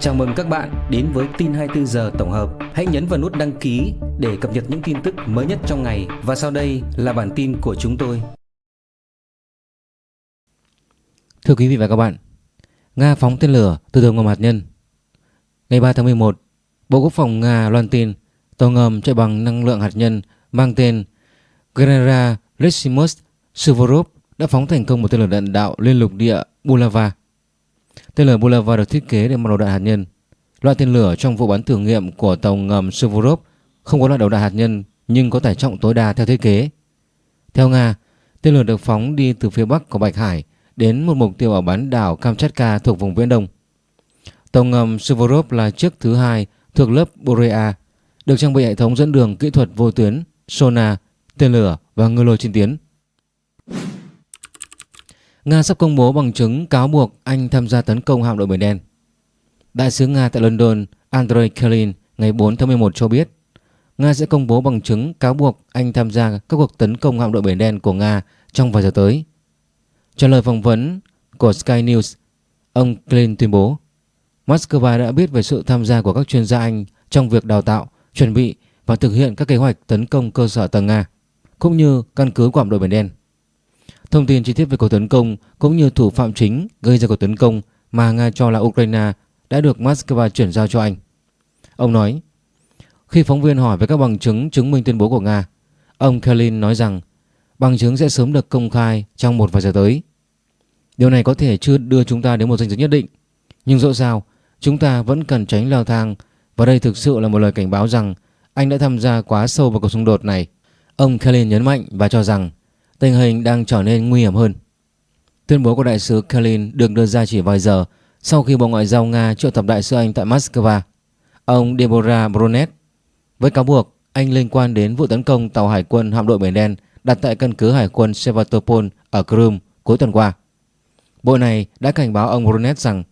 Chào mừng các bạn đến với tin 24 giờ tổng hợp. Hãy nhấn vào nút đăng ký để cập nhật những tin tức mới nhất trong ngày và sau đây là bản tin của chúng tôi. Thưa quý vị và các bạn, Nga phóng tên lửa từ tàu ngầm hạt nhân. Ngày 3 tháng 11, Bộ Quốc phòng Nga loan tin tàu ngầm chạy bằng năng lượng hạt nhân mang tên Genera Lysimus Suvorov đã phóng thành công một tên lửa đạn đạo liên lục địa Bulava. Tên lửa Bulava được thiết kế để mang đầu đạn hạt nhân. Loại tên lửa trong vụ bắn thử nghiệm của tàu ngầm Suvorov không có loại đầu đạn hạt nhân nhưng có tải trọng tối đa theo thiết kế. Theo Nga, tên lửa được phóng đi từ phía bắc của Bạch Hải đến một mục tiêu ở bán đảo Kamchatka thuộc vùng Viễn Đông. Tàu ngầm Suvorov là chiếc thứ hai thuộc lớp Borea, được trang bị hệ thống dẫn đường kỹ thuật vô tuyến, sonar, tên lửa và ngư lôi trên tiến. Nga sắp công bố bằng chứng cáo buộc Anh tham gia tấn công hạm đội Biển Đen. Đại sứ Nga tại London Andrei Kalin ngày 4 tháng 11 cho biết Nga sẽ công bố bằng chứng cáo buộc Anh tham gia các cuộc tấn công hạm đội Biển Đen của Nga trong vài giờ tới. Trả lời phỏng vấn của Sky News, ông Kalin tuyên bố Moscow đã biết về sự tham gia của các chuyên gia Anh trong việc đào tạo, chuẩn bị và thực hiện các kế hoạch tấn công cơ sở tầng Nga, cũng như căn cứ của hạm đội Biển Đen. Thông tin chi tiết về cuộc tấn công cũng như thủ phạm chính gây ra cuộc tấn công mà Nga cho là Ukraine đã được Moscow chuyển giao cho Anh. Ông nói, khi phóng viên hỏi về các bằng chứng chứng minh tuyên bố của Nga, ông kalin nói rằng bằng chứng sẽ sớm được công khai trong một vài giờ tới. Điều này có thể chưa đưa chúng ta đến một danh giới nhất định, nhưng dẫu sao, chúng ta vẫn cần tránh leo thang và đây thực sự là một lời cảnh báo rằng Anh đã tham gia quá sâu vào cuộc xung đột này. Ông kalin nhấn mạnh và cho rằng tình hình đang trở nên nguy hiểm hơn. Tuyên bố của đại sứ Kalin được đưa ra chỉ vài giờ sau khi Bộ Ngoại giao Nga triệu tập đại sứ Anh tại Moscow, ông Deborah Brunet, với cáo buộc Anh liên quan đến vụ tấn công tàu hải quân hạm đội Biển Đen đặt tại căn cứ hải quân Sevastopol ở Crimea cuối tuần qua. Bộ này đã cảnh báo ông Brunet rằng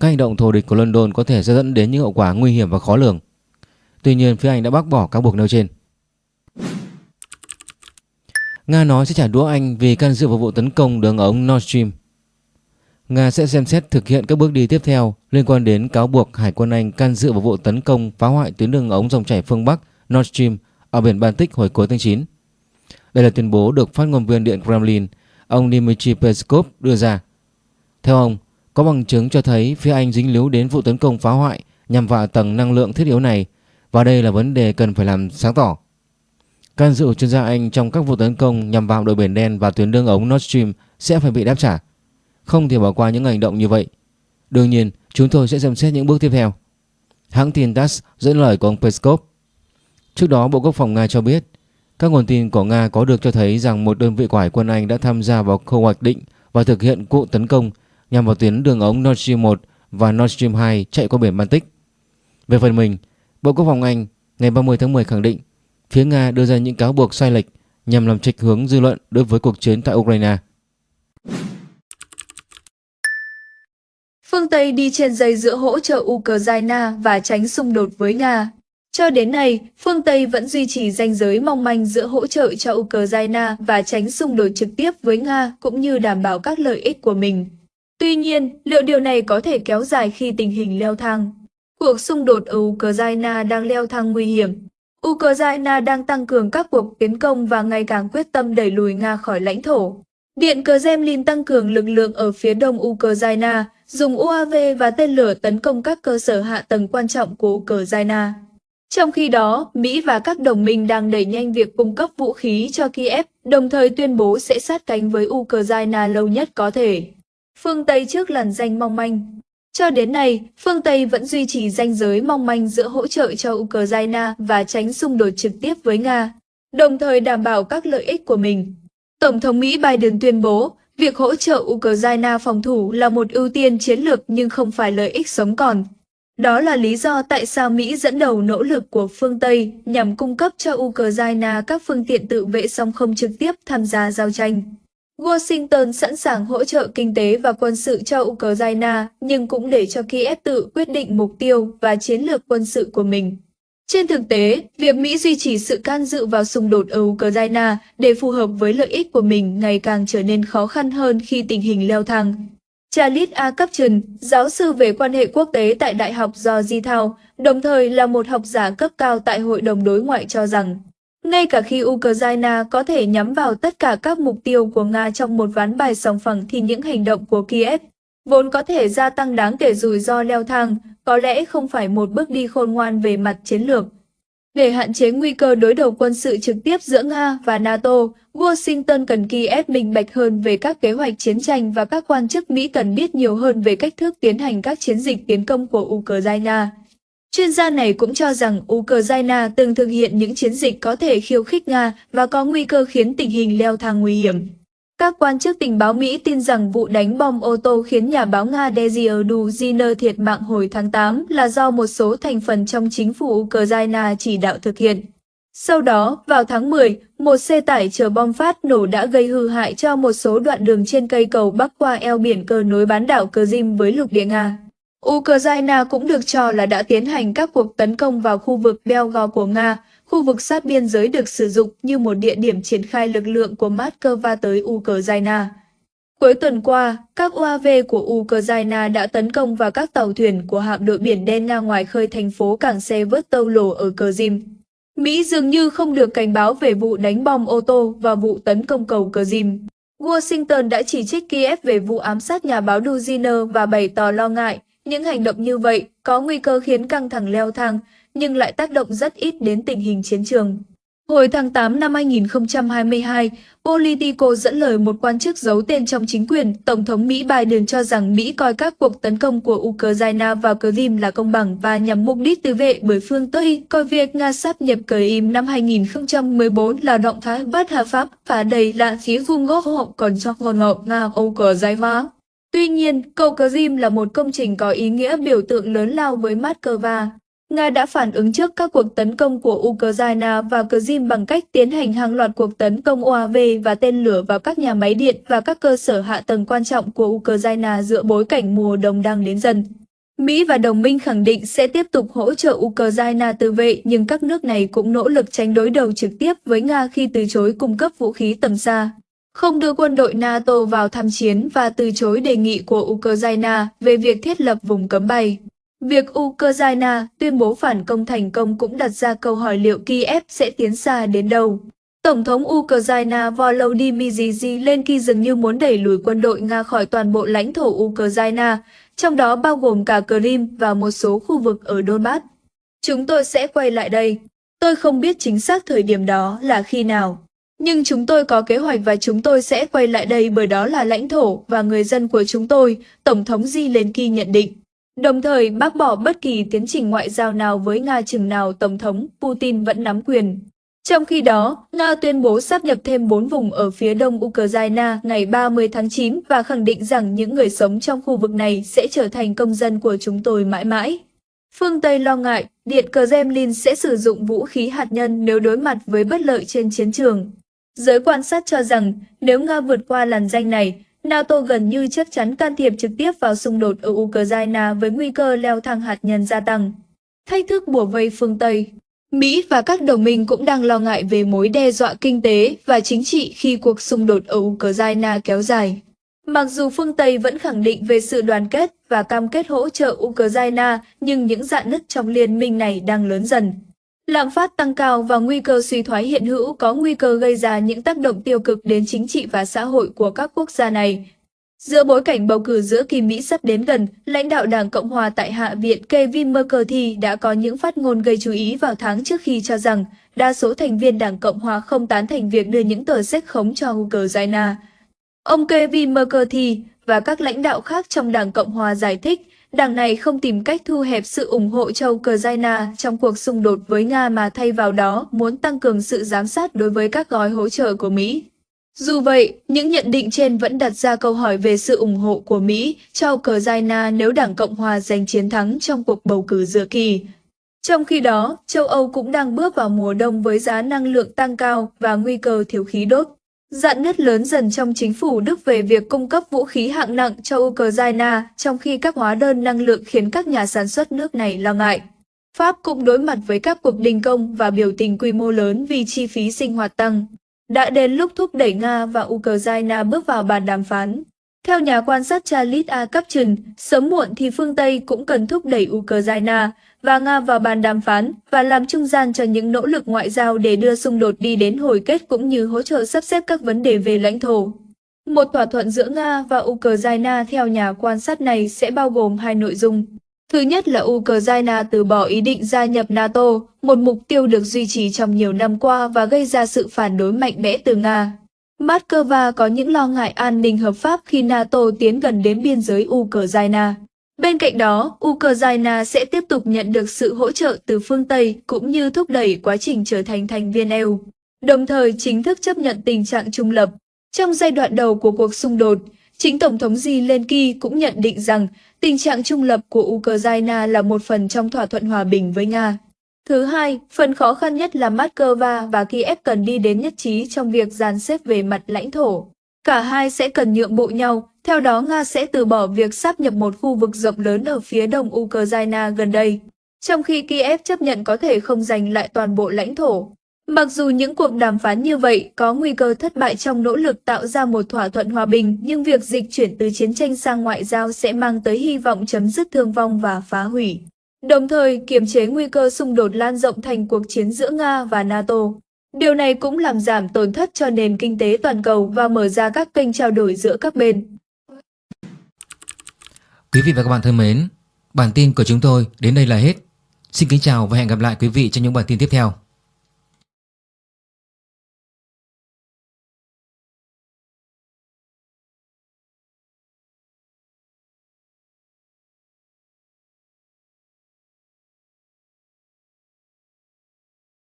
các hành động thù địch của London có thể sẽ dẫn đến những hậu quả nguy hiểm và khó lường. Tuy nhiên, phía Anh đã bác bỏ cáo buộc nêu trên. Nga nói sẽ trả đũa Anh vì can dự vào vụ tấn công đường ống Nord Stream. Nga sẽ xem xét thực hiện các bước đi tiếp theo liên quan đến cáo buộc Hải quân Anh can dự vào vụ tấn công phá hoại tuyến đường ống dòng chảy phương Bắc Nord Stream ở biển Baltic hồi cuối tháng 9. Đây là tuyên bố được phát ngôn viên Điện Kremlin, ông Dmitry Peskov đưa ra. Theo ông, có bằng chứng cho thấy phía Anh dính líu đến vụ tấn công phá hoại nhằm vào tầng năng lượng thiết yếu này và đây là vấn đề cần phải làm sáng tỏ. Can dự chuyên gia Anh trong các vụ tấn công nhằm vào đội biển đen và tuyến đường ống Nord Stream sẽ phải bị đáp trả. Không thể bỏ qua những hành động như vậy. Đương nhiên, chúng tôi sẽ xem xét những bước tiếp theo. Hãng tin TASS dẫn lời của ông Peskov. Trước đó, Bộ Quốc phòng Nga cho biết các nguồn tin của Nga có được cho thấy rằng một đơn vị của Hải quân Anh đã tham gia vào khâu hoạch định và thực hiện cuộc tấn công nhằm vào tuyến đường ống Nord Stream 1 và Nord Stream 2 chạy qua biển Baltic. Về phần mình, Bộ Quốc phòng Anh ngày 30 tháng 10 khẳng định phía Nga đưa ra những cáo buộc sai lệch nhằm làm trạch hướng dư luận đối với cuộc chiến tại Ukraine. Phương Tây đi trên dây giữa hỗ trợ Ukraine và tránh xung đột với Nga. Cho đến nay, phương Tây vẫn duy trì ranh giới mong manh giữa hỗ trợ cho Ukraine và tránh xung đột trực tiếp với Nga cũng như đảm bảo các lợi ích của mình. Tuy nhiên, liệu điều này có thể kéo dài khi tình hình leo thang? Cuộc xung đột ở Ukraine đang leo thang nguy hiểm. Ukraine đang tăng cường các cuộc tiến công và ngày càng quyết tâm đẩy lùi Nga khỏi lãnh thổ. Điện Kremlin tăng cường lực lượng ở phía đông Ukraine, dùng UAV và tên lửa tấn công các cơ sở hạ tầng quan trọng của Ukraine. Trong khi đó, Mỹ và các đồng minh đang đẩy nhanh việc cung cấp vũ khí cho Kiev, đồng thời tuyên bố sẽ sát cánh với Ukraine lâu nhất có thể. Phương Tây trước làn danh mong manh cho đến nay, phương Tây vẫn duy trì ranh giới mong manh giữa hỗ trợ cho Ukraine và tránh xung đột trực tiếp với Nga, đồng thời đảm bảo các lợi ích của mình. Tổng thống Mỹ Biden tuyên bố, việc hỗ trợ Ukraine phòng thủ là một ưu tiên chiến lược nhưng không phải lợi ích sống còn. Đó là lý do tại sao Mỹ dẫn đầu nỗ lực của phương Tây nhằm cung cấp cho Ukraine các phương tiện tự vệ song không trực tiếp tham gia giao tranh. Washington sẵn sàng hỗ trợ kinh tế và quân sự cho Ukraine, nhưng cũng để cho Kiev tự quyết định mục tiêu và chiến lược quân sự của mình. Trên thực tế, việc Mỹ duy trì sự can dự vào xung đột ở Ukraine để phù hợp với lợi ích của mình ngày càng trở nên khó khăn hơn khi tình hình leo thang. Charles A. Caption, giáo sư về quan hệ quốc tế tại Đại học Georgetown, đồng thời là một học giả cấp cao tại Hội đồng Đối ngoại cho rằng, ngay cả khi Ukraine có thể nhắm vào tất cả các mục tiêu của Nga trong một ván bài sòng phẳng thì những hành động của Kiev vốn có thể gia tăng đáng kể rủi ro leo thang, có lẽ không phải một bước đi khôn ngoan về mặt chiến lược. Để hạn chế nguy cơ đối đầu quân sự trực tiếp giữa Nga và NATO, Washington cần Kiev minh bạch hơn về các kế hoạch chiến tranh và các quan chức Mỹ cần biết nhiều hơn về cách thức tiến hành các chiến dịch tiến công của Ukraine. Chuyên gia này cũng cho rằng Ukraine từng thực hiện những chiến dịch có thể khiêu khích Nga và có nguy cơ khiến tình hình leo thang nguy hiểm. Các quan chức tình báo Mỹ tin rằng vụ đánh bom ô tô khiến nhà báo Nga Dezir Duziner thiệt mạng hồi tháng 8 là do một số thành phần trong chính phủ Ukraine chỉ đạo thực hiện. Sau đó, vào tháng 10, một xe tải chở bom phát nổ đã gây hư hại cho một số đoạn đường trên cây cầu bắc qua eo biển cờ nối bán đảo Crimea với lục địa Nga. Ukraine cũng được cho là đã tiến hành các cuộc tấn công vào khu vực Belgorod của Nga, khu vực sát biên giới được sử dụng như một địa điểm triển khai lực lượng của Moscow tới Ukraine. Cuối tuần qua, các UAV của Ukraine đã tấn công vào các tàu thuyền của hạm đội biển đen Nga ngoài khơi thành phố cảng xe vớt tâu lổ ở Crimea. Mỹ dường như không được cảnh báo về vụ đánh bom ô tô và vụ tấn công cầu Crimea. Washington đã chỉ trích Kiev về vụ ám sát nhà báo Duziner và bày tỏ lo ngại những hành động như vậy có nguy cơ khiến căng thẳng leo thang, nhưng lại tác động rất ít đến tình hình chiến trường. Hồi tháng 8 năm 2022, Politico dẫn lời một quan chức giấu tên trong chính quyền, Tổng thống Mỹ Biden cho rằng Mỹ coi các cuộc tấn công của Ukraine vào Crimea là công bằng và nhằm mục đích tự vệ bởi phương Tây, coi việc Nga sáp nhập Crimea năm 2014 là động thái bất hợp pháp và đầy là phía vùng gốc hậu còn cho ngôn ngộ Nga Ukraine. Tuy nhiên, cầu Crimea là một công trình có ý nghĩa biểu tượng lớn lao với Moscow. Nga đã phản ứng trước các cuộc tấn công của Ukraine và Crimea bằng cách tiến hành hàng loạt cuộc tấn công UAV và tên lửa vào các nhà máy điện và các cơ sở hạ tầng quan trọng của Ukraine dựa bối cảnh mùa đông đang đến dần. Mỹ và đồng minh khẳng định sẽ tiếp tục hỗ trợ Ukraine tự vệ nhưng các nước này cũng nỗ lực tránh đối đầu trực tiếp với Nga khi từ chối cung cấp vũ khí tầm xa không đưa quân đội NATO vào tham chiến và từ chối đề nghị của Ukraine về việc thiết lập vùng cấm bay. Việc Ukraine tuyên bố phản công thành công cũng đặt ra câu hỏi liệu Kiev sẽ tiến xa đến đâu. Tổng thống Ukraine Volodymyr Zelensky dường như muốn đẩy lùi quân đội Nga khỏi toàn bộ lãnh thổ Ukraine, trong đó bao gồm cả Crimea và một số khu vực ở Donbass. Chúng tôi sẽ quay lại đây. Tôi không biết chính xác thời điểm đó là khi nào. Nhưng chúng tôi có kế hoạch và chúng tôi sẽ quay lại đây bởi đó là lãnh thổ và người dân của chúng tôi, Tổng thống Zelensky nhận định. Đồng thời bác bỏ bất kỳ tiến trình ngoại giao nào với Nga chừng nào Tổng thống Putin vẫn nắm quyền. Trong khi đó, Nga tuyên bố sắp nhập thêm 4 vùng ở phía đông Ukraine ngày 30 tháng 9 và khẳng định rằng những người sống trong khu vực này sẽ trở thành công dân của chúng tôi mãi mãi. Phương Tây lo ngại Điện Kremlin sẽ sử dụng vũ khí hạt nhân nếu đối mặt với bất lợi trên chiến trường. Giới quan sát cho rằng nếu Nga vượt qua làn danh này, NATO gần như chắc chắn can thiệp trực tiếp vào xung đột ở Ukraine với nguy cơ leo thang hạt nhân gia tăng. Thách thức bùa vây phương Tây Mỹ và các đồng minh cũng đang lo ngại về mối đe dọa kinh tế và chính trị khi cuộc xung đột ở Ukraine kéo dài. Mặc dù phương Tây vẫn khẳng định về sự đoàn kết và cam kết hỗ trợ Ukraine, nhưng những dạn nứt trong liên minh này đang lớn dần. Lạm phát tăng cao và nguy cơ suy thoái hiện hữu có nguy cơ gây ra những tác động tiêu cực đến chính trị và xã hội của các quốc gia này. Giữa bối cảnh bầu cử giữa kỳ Mỹ sắp đến gần, lãnh đạo Đảng Cộng hòa tại Hạ viện Kevin McCarthy đã có những phát ngôn gây chú ý vào tháng trước khi cho rằng đa số thành viên Đảng Cộng hòa không tán thành việc đưa những tờ sách khống cho Ukraine. Ông Kevin McCarthy và các lãnh đạo khác trong Đảng Cộng hòa giải thích Đảng này không tìm cách thu hẹp sự ủng hộ cho Ukraine trong cuộc xung đột với Nga mà thay vào đó muốn tăng cường sự giám sát đối với các gói hỗ trợ của Mỹ. Dù vậy, những nhận định trên vẫn đặt ra câu hỏi về sự ủng hộ của Mỹ cho Ukraine nếu Đảng Cộng Hòa giành chiến thắng trong cuộc bầu cử giữa kỳ. Trong khi đó, châu Âu cũng đang bước vào mùa đông với giá năng lượng tăng cao và nguy cơ thiếu khí đốt. Dạn nứt lớn dần trong chính phủ Đức về việc cung cấp vũ khí hạng nặng cho Ukraine, trong khi các hóa đơn năng lượng khiến các nhà sản xuất nước này lo ngại. Pháp cũng đối mặt với các cuộc đình công và biểu tình quy mô lớn vì chi phí sinh hoạt tăng. Đã đến lúc thúc đẩy Nga và Ukraine bước vào bàn đàm phán. Theo nhà quan sát Charles A. Caption, sớm muộn thì phương Tây cũng cần thúc đẩy Ukraine và Nga vào bàn đàm phán và làm trung gian cho những nỗ lực ngoại giao để đưa xung đột đi đến hồi kết cũng như hỗ trợ sắp xếp các vấn đề về lãnh thổ. Một thỏa thuận giữa Nga và Ukraine theo nhà quan sát này sẽ bao gồm hai nội dung. Thứ nhất là Ukraine từ bỏ ý định gia nhập NATO, một mục tiêu được duy trì trong nhiều năm qua và gây ra sự phản đối mạnh mẽ từ Nga. Moscow có những lo ngại an ninh hợp pháp khi NATO tiến gần đến biên giới Ukraine. Bên cạnh đó, Ukraine sẽ tiếp tục nhận được sự hỗ trợ từ phương Tây cũng như thúc đẩy quá trình trở thành thành viên EU, đồng thời chính thức chấp nhận tình trạng trung lập. Trong giai đoạn đầu của cuộc xung đột, chính Tổng thống Zelensky cũng nhận định rằng tình trạng trung lập của Ukraine là một phần trong thỏa thuận hòa bình với Nga. Thứ hai, phần khó khăn nhất là Moscow và Kiev cần đi đến nhất trí trong việc dàn xếp về mặt lãnh thổ. Cả hai sẽ cần nhượng bộ nhau, theo đó Nga sẽ từ bỏ việc sáp nhập một khu vực rộng lớn ở phía đông Ukraine gần đây, trong khi Kiev chấp nhận có thể không giành lại toàn bộ lãnh thổ. Mặc dù những cuộc đàm phán như vậy có nguy cơ thất bại trong nỗ lực tạo ra một thỏa thuận hòa bình, nhưng việc dịch chuyển từ chiến tranh sang ngoại giao sẽ mang tới hy vọng chấm dứt thương vong và phá hủy đồng thời kiềm chế nguy cơ xung đột lan rộng thành cuộc chiến giữa Nga và NATO. Điều này cũng làm giảm tổn thất cho nền kinh tế toàn cầu và mở ra các kênh trao đổi giữa các bên. Quý vị và các bạn thân mến, bản tin của chúng tôi đến đây là hết. Xin kính chào và hẹn gặp lại quý vị trong những bản tin tiếp theo.